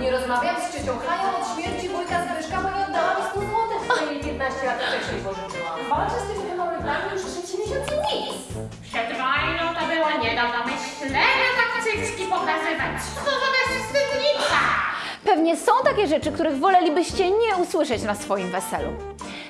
Nie rozmawiam z ciocią Hanią od śmierci wujka Zbyszka, bo nie oddała mi 100 zł, które jej 15 lat wcześniej pożyczyłam. Walczę z tymi hemoroidami już trzeci miesiąc i nic. Przed wojną to było nie do pomyślenia tak cycki pokazywać. Co to za wstydnica? Pewnie są takie rzeczy, których wolelibyście nie usłyszeć na swoim weselu.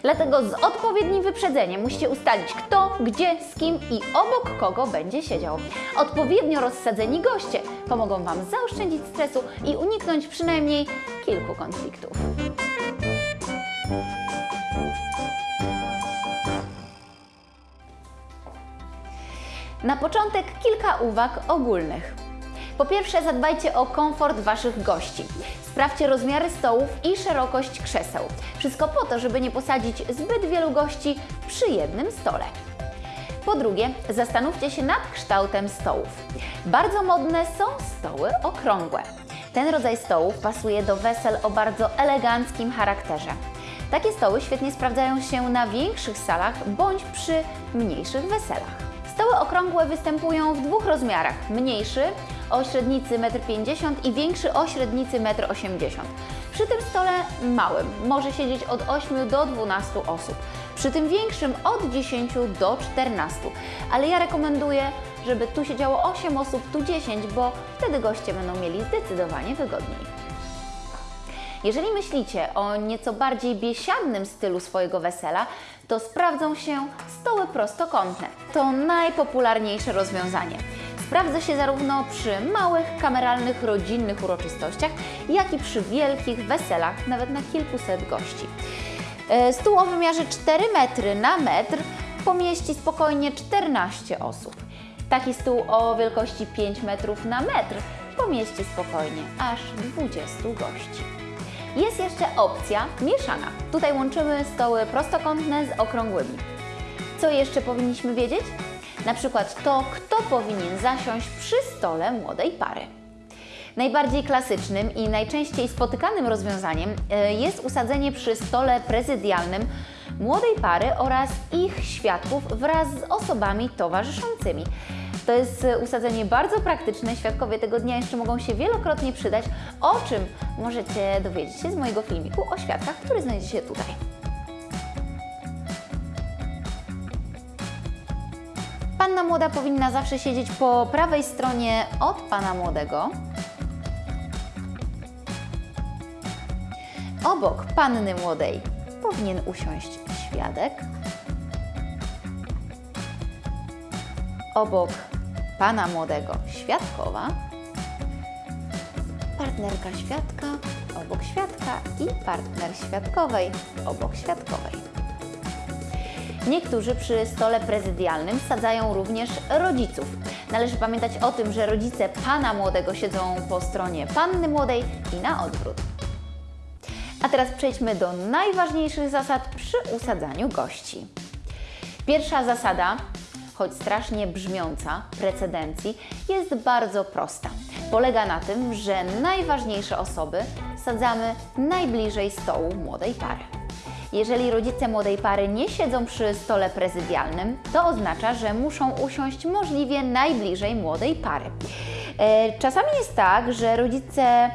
Dlatego z odpowiednim wyprzedzeniem musicie ustalić kto, gdzie, z kim i obok kogo będzie siedział. Odpowiednio rozsadzeni goście pomogą Wam zaoszczędzić stresu i uniknąć przynajmniej kilku konfliktów. Na początek kilka uwag ogólnych. Po pierwsze, zadbajcie o komfort Waszych gości. Sprawdźcie rozmiary stołów i szerokość krzeseł. Wszystko po to, żeby nie posadzić zbyt wielu gości przy jednym stole. Po drugie, zastanówcie się nad kształtem stołów. Bardzo modne są stoły okrągłe. Ten rodzaj stołów pasuje do wesel o bardzo eleganckim charakterze. Takie stoły świetnie sprawdzają się na większych salach bądź przy mniejszych weselach. Stoły okrągłe występują w dwóch rozmiarach: mniejszy o średnicy 1,50 m i większy o średnicy 1,80 m. Przy tym stole małym może siedzieć od 8 do 12 osób, przy tym większym od 10 do 14. Ale ja rekomenduję, żeby tu siedziało 8 osób, tu 10, bo wtedy goście będą mieli zdecydowanie wygodniej. Jeżeli myślicie o nieco bardziej biesiadnym stylu swojego wesela, to sprawdzą się stoły prostokątne. To najpopularniejsze rozwiązanie. Sprawdza się zarówno przy małych, kameralnych, rodzinnych uroczystościach, jak i przy wielkich weselach, nawet na kilkuset gości. E, Stół o wymiarze 4 metry na metr pomieści spokojnie 14 osób. Taki stół o wielkości 5 metrów na metr pomieści spokojnie aż 20 gości. Jest jeszcze opcja mieszana. Tutaj łączymy stoły prostokątne z okrągłymi. Co jeszcze powinniśmy wiedzieć? Na przykład to, kto powinien zasiąść przy stole młodej pary. Najbardziej klasycznym i najczęściej spotykanym rozwiązaniem e, jest usadzenie przy stole prezydialnym młodej pary oraz ich świadków wraz z osobami towarzyszącymi. To jest e, usadzenie bardzo praktyczne, świadkowie tego dnia jeszcze mogą się wielokrotnie przydać, o czym możecie dowiedzieć się z mojego filmiku o świadkach, który znajdzie się tutaj. Panna młoda powinna zawsze siedzieć po prawej stronie od pana młodego. Obok panny młodej powinien usiąść świadek. Obok pana młodego świadkowa. Partnerka świadka obok świadka i partner świadkowej obok świadkowej. Niektórzy przy stole prezydialnym sadzają również rodziców. Należy pamiętać o tym, że rodzice pana młodego siedzą po stronie panny młodej i na odwrót. A teraz przejdźmy do najważniejszych zasad przy usadzaniu gości. Pierwsza zasada, choć strasznie brzmiąca, precedencji, jest bardzo prosta. Polega na tym, że najważniejsze osoby sadzamy najbliżej stołu młodej pary. Jeżeli rodzice młodej pary nie siedzą przy stole prezydialnym, to oznacza, że muszą usiąść możliwie najbliżej młodej pary. E, Czasami jest tak, że rodzice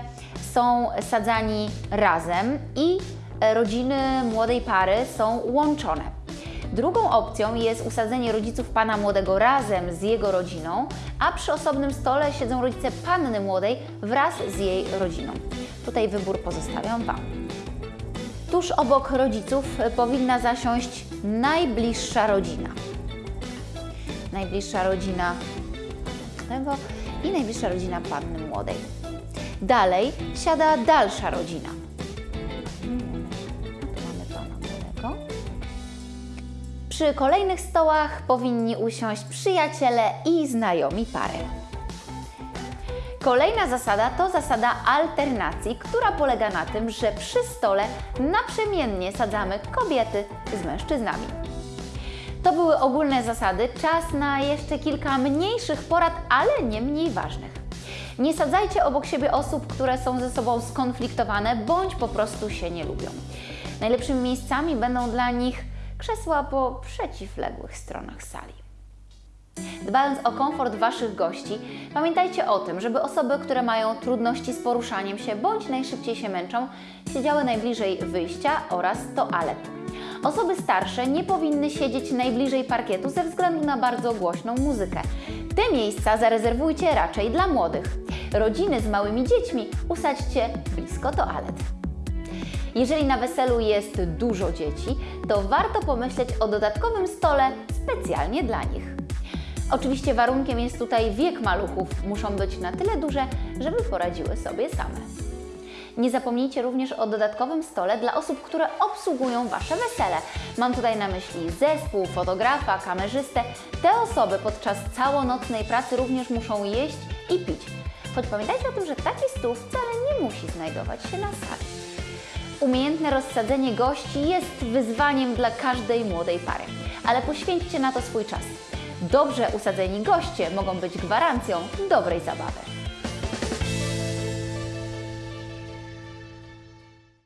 są sadzani razem i e, rodziny młodej pary są łączone. Drugą opcją jest usadzenie rodziców pana młodego razem z jego rodziną, a przy osobnym stole siedzą rodzice panny młodej wraz z jej rodziną. Tutaj wybór pozostawiam Wam. Tuż obok rodziców powinna zasiąść najbliższa rodzina. Najbliższa rodzina tego i najbliższa rodzina panny młodej. Dalej siada dalsza rodzina. Mm, młodego. Przy kolejnych stołach powinni usiąść przyjaciele i znajomi pary. Kolejna zasada to zasada alternacji, która polega na tym, że przy stole naprzemiennie sadzamy kobiety z mężczyznami. To były ogólne zasady, czas na jeszcze kilka mniejszych porad, ale nie mniej ważnych. Nie sadzajcie obok siebie osób, które są ze sobą skonfliktowane bądź po prostu się nie lubią. Najlepszymi miejscami będą dla nich krzesła po przeciwległych stronach sali. Dbając o komfort Waszych gości, pamiętajcie o tym, żeby osoby, które mają trudności z poruszaniem się bądź najszybciej się męczą, siedziały najbliżej wyjścia oraz toalet. Osoby starsze nie powinny siedzieć najbliżej parkietu ze względu na bardzo głośną muzykę. Te miejsca zarezerwujcie raczej dla młodych. Rodziny z małymi dziećmi usadźcie blisko toalet. Jeżeli na weselu jest dużo dzieci, to warto pomyśleć o dodatkowym stole specjalnie dla nich. Oczywiście warunkiem jest tutaj wiek maluchów, muszą być na tyle duże, żeby poradziły sobie same. Nie zapomnijcie również o dodatkowym stole dla osób, które obsługują Wasze wesele. Mam tutaj na myśli zespół, fotografa, kamerzystę. Te osoby podczas całonocnej pracy również muszą jeść i pić. Choć pamiętajcie o tym, że taki stół wcale nie musi znajdować się na sali. Umiejętne rozsadzenie gości jest wyzwaniem dla każdej młodej pary, ale poświęćcie na to swój czas. Dobrze usadzeni goście mogą być gwarancją dobrej zabawy.